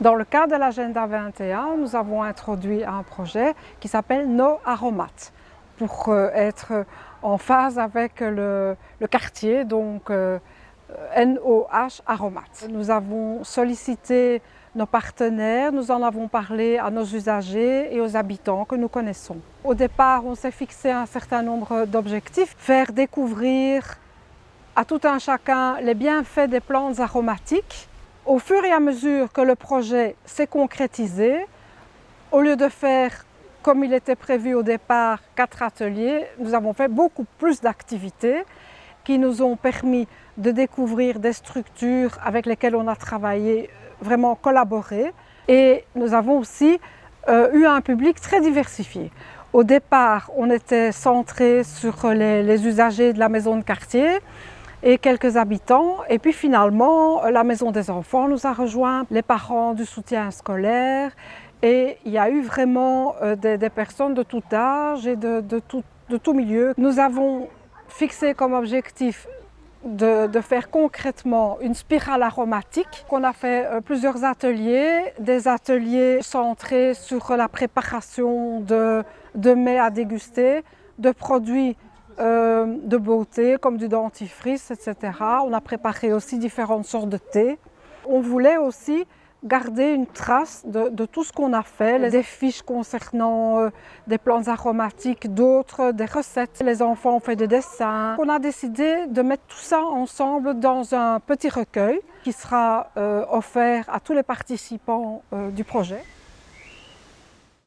Dans le cadre de l'agenda 21, nous avons introduit un projet qui s'appelle No Aromates pour euh, être en phase avec le, quartier, donc euh, NOH Aromates. Nous avons sollicité nos partenaires, nous en avons parlé à nos usagers et aux habitants que nous connaissons. Au départ, on s'est fixé un certain nombre d'objectifs, faire découvrir à tout un chacun les bienfaits des plantes aromatiques. Au fur et à mesure que le projet s'est concrétisé, au lieu de faire comme il était prévu au départ, quatre ateliers, nous avons fait beaucoup plus d'activités qui nous ont permis de découvrir des structures avec lesquelles on a travaillé, vraiment collaboré. Et nous avons aussi euh, eu un public très diversifié. Au départ, on était centré sur les usagers de la maison de quartier, et quelques habitants. Et puis finalement, la maison des enfants nous a rejoint, les parents du soutien scolaire. Et il y a eu vraiment euh, des, personnes de tout âge et de, tout, de tout milieu. Nous avons fixé comme objectif de, faire concrètement une spirale aromatique. On a fait euh, plusieurs ateliers, des ateliers centrés sur la préparation de, de mets à déguster, de produits euh, de beauté comme du dentifrice, etc. On a préparé aussi différentes sortes de thé. On voulait aussi garder une trace de, tout ce qu'on a fait, des fiches concernant euh, des plantes aromatiques, d'autres, des recettes. Les enfants ont fait des dessins. On a décidé de mettre tout ça ensemble dans un petit recueil qui sera euh, offert à tous les participants du projet.